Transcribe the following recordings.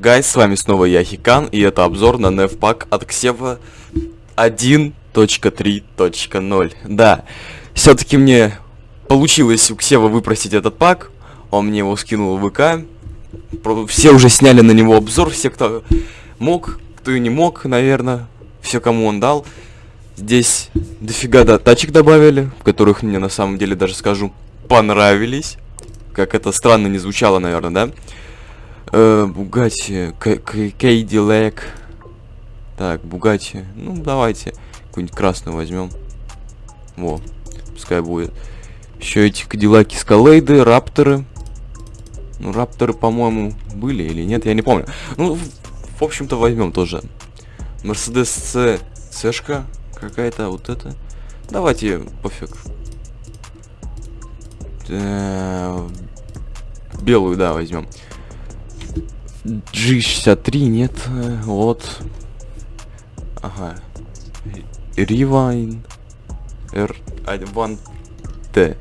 гайс, с вами снова я, Хикан, и это обзор на Невпак от Ксева 1.3.0. Да, все-таки мне получилось у Ксева выпросить этот пак, он мне его скинул в ВК, все уже сняли на него обзор, все, кто мог, кто и не мог, наверное, все, кому он дал. Здесь дофига да, тачек добавили, которых мне на самом деле даже скажу понравились. Как это странно не звучало, наверное, да? Э, Бугати, Кейди Лэг. Так, Бугати. Ну, давайте. Какую-нибудь красную возьмем. Во, пускай будет. Еще эти Кадиллаки Скалейды, Рапторы. Ну, Рапторы, по-моему, были или нет, я не помню. Ну, в, в общем-то, возьмем тоже. Мерседес С, Сэшка какая-то, вот это. Давайте, пофиг. Э, белую, да, возьмем. G63 нет, вот. Ага. Rewind R1T.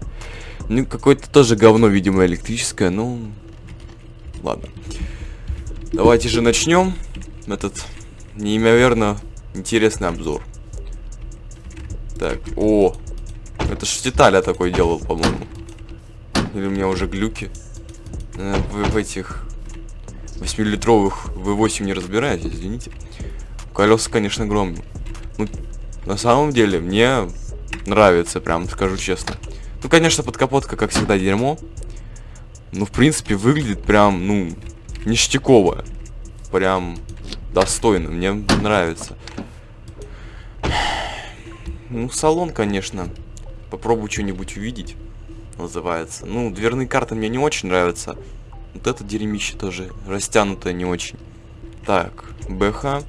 Ну, какое-то тоже говно, видимо, электрическое, ну... Ладно. Давайте же начнем этот неимоверно интересный обзор. Так, о! Это ж Титаля такой делал, по-моему. Или у меня уже глюки. Э, в, в этих 8-литровых V8 не разбираюсь, извините. Колеса, конечно, громные. Ну, на самом деле, мне нравится, прям скажу честно. Ну, конечно, подкапотка, как всегда, дерьмо. Ну, в принципе, выглядит прям, ну, ништяково. Прям достойно, мне нравится. Ну, салон, конечно. Попробую что-нибудь увидеть, называется. Ну, дверные карты мне не очень нравятся. Вот это дерьмище тоже растянутое не очень. Так, БХ.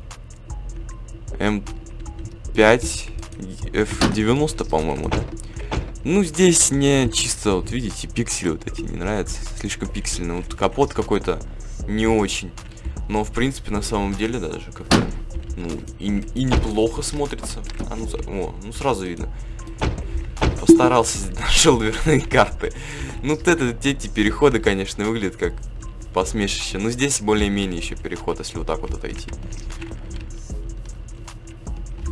М5. F90, по-моему, да? Ну, здесь не чисто, вот видите, пиксели вот эти не нравятся. Слишком пиксельно. Вот капот какой-то не очень. Но, в принципе, на самом деле даже как-то, ну, и, и неплохо смотрится. А ну, о, ну, сразу видно. Постарался, нашел дверные карты. Ну, вот это, эти переходы, конечно, выглядят как посмешище. Но здесь более-менее еще переход, если вот так вот отойти.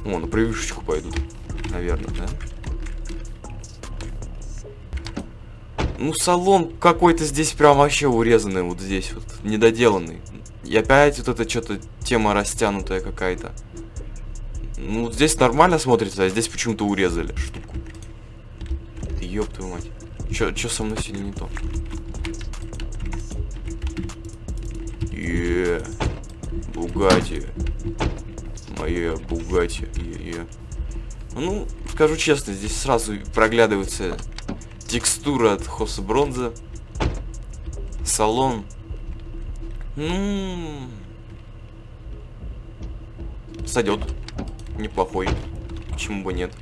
О, на превьюшечку пойдут, наверное, да? Ну, салон какой-то здесь прям вообще урезанный, вот здесь вот, недоделанный. И опять вот это что-то тема растянутая какая-то. Ну, здесь нормально смотрится, а здесь почему-то урезали штуку. Ёб твою мать. Чё, чё со мной сегодня не то? Е, Бугати. Моя Бугати. Е. Ну, скажу честно, здесь сразу проглядывается текстура от Хоса Бронза. Салон. Ну... Сойдет. Неплохой. Почему бы нет?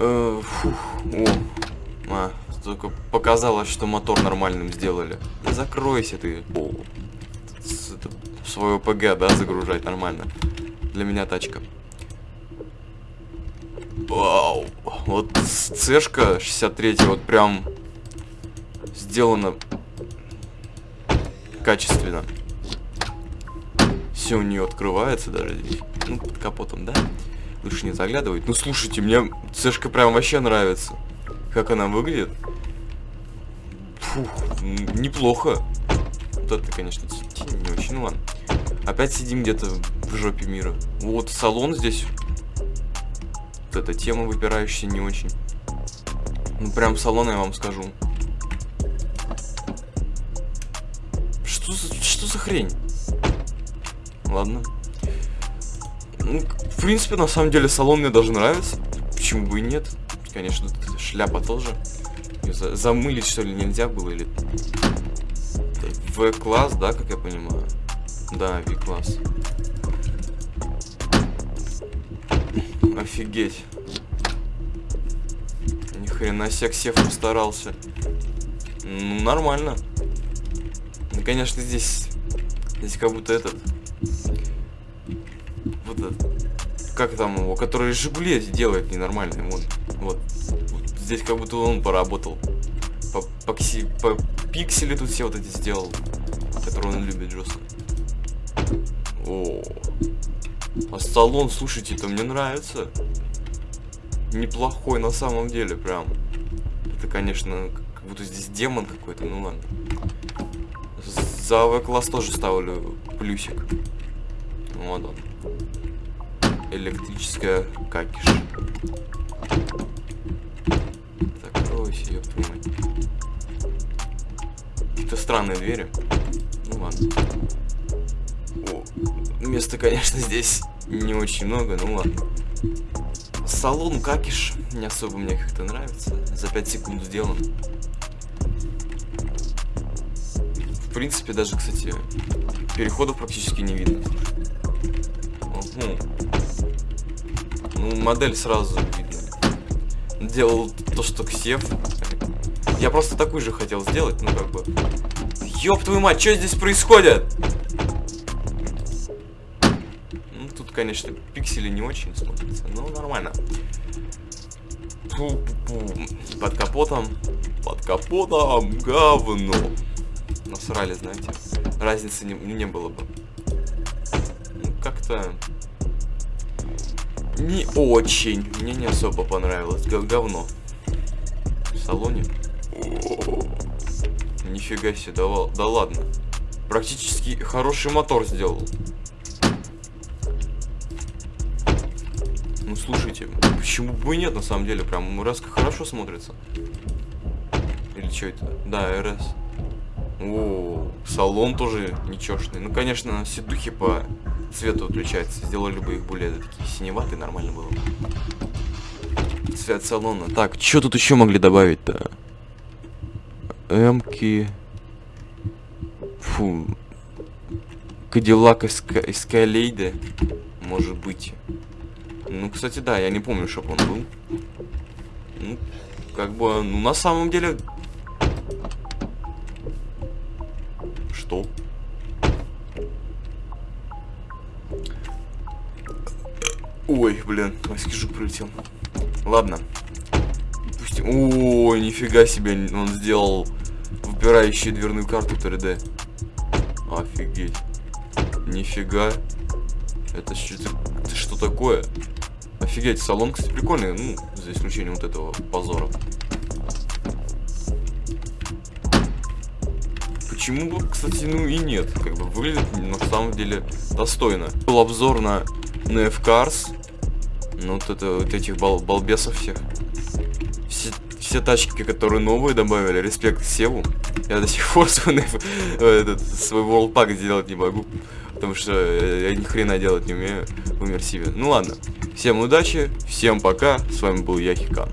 Э, фух, о, а, только показалось, что мотор нормальным сделали. Да закройся ты. О, свое ПГ, да, загружать нормально. Для меня тачка. Вау. Вот цешка 63 вот прям сделана качественно. Все у нее открывается даже здесь. Ну, под капотом, да? Лучше не заглядывать. Ну, слушайте, мне цешка прям вообще нравится. Как она выглядит. Фух, неплохо. Вот это, конечно, не очень, ну ладно. Опять сидим где-то в жопе мира. Вот салон здесь. Вот эта тема выпирающая не очень. Ну, прям салон, я вам скажу. Что за, что за хрень? Ладно. Ну, в принципе, на самом деле, салон мне даже нравится. Почему бы и нет? Конечно, шляпа тоже. За замылить, что ли, нельзя было? Или... В-класс, да, как я понимаю? Да, V-класс. Офигеть. Ни хрена себе Ксев постарался. Ну, нормально. Ну, конечно, здесь... Здесь как будто этот этот, как там его, который Жигули делает ненормальный, вот, вот, здесь как будто он поработал, по, по, по пиксели тут все вот эти сделал, который он любит жестко. О, а салон, слушайте, это мне нравится. Неплохой на самом деле, прям. Это, конечно, как будто здесь демон какой-то, ну ладно. За В-класс тоже ставлю плюсик. Вот он. Электрическая какиш. Закройся, ёб твою. Какие-то странные двери. Ну ладно. О, места, конечно, здесь не очень много, ну ладно. Салон какиш не особо мне как-то нравится. За 5 секунд сделан. В принципе, даже, кстати, переходов практически не видно. Угу. Ну, модель сразу видно. Делал то, что Ксев. Я просто такую же хотел сделать, ну как бы. Ёб твою мать, что здесь происходит? Ну, тут, конечно, пиксели не очень смотрятся, но нормально. Пу -пу -пу. Под капотом. Под капотом говно насрали, знаете. Разницы не, не было бы. Ну, как-то... Не очень. Мне не особо понравилось. Говно. В салоне. Нифига себе, да, да ладно. Практически хороший мотор сделал. Ну слушайте, почему бы и нет на самом деле, прям РС хорошо смотрится. Или что это? Да, РС. О, салон тоже нечешный. Ну, конечно, все духи по цвету отличаются. Сделали бы их более такие синеватые, нормально было бы. Цвет салона. Так, что тут еще могли добавить-то? Эмки. Фу. Кадиллак Эскалейде. Может быть. Ну, кстати, да, я не помню, чтобы он был. Ну, как бы, ну, на самом деле, что? Ой, блин, майский жук прилетел. Ладно. Пустим. Ой, нифига себе, он сделал выпирающую дверную карту 3D. Офигеть. Нифига. Это что, это что такое? Офигеть, салон, кстати, прикольный, ну, за исключением вот этого позора. Почему бы, кстати, ну и нет. Как бы выглядит на самом деле достойно. Был обзор на, на F-Cars. Ну вот это вот этих бал балбесов всех. Все, все тачки, которые новые добавили, респект Севу. Я до сих пор свой, этот, свой Pack сделать не могу. Потому что я ни хрена делать не умею в иммерсиве. Ну ладно. Всем удачи, всем пока. С вами был Яхикан.